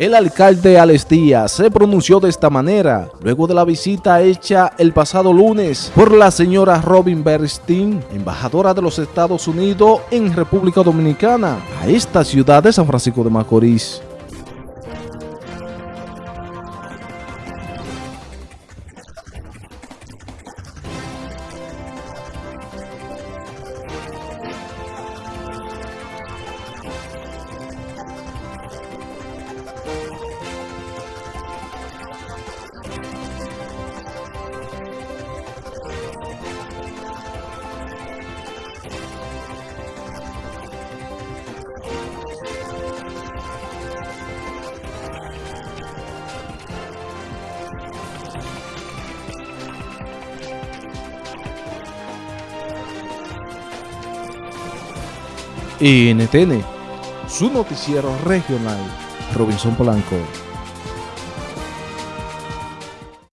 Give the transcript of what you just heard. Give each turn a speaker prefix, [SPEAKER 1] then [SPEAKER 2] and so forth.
[SPEAKER 1] El alcalde Alex se pronunció de esta manera luego de la visita hecha el pasado lunes por la señora Robin Bernstein, embajadora de los Estados Unidos en República Dominicana, a esta ciudad de San Francisco de Macorís. NTN, su noticiero regional, Robinson Polanco.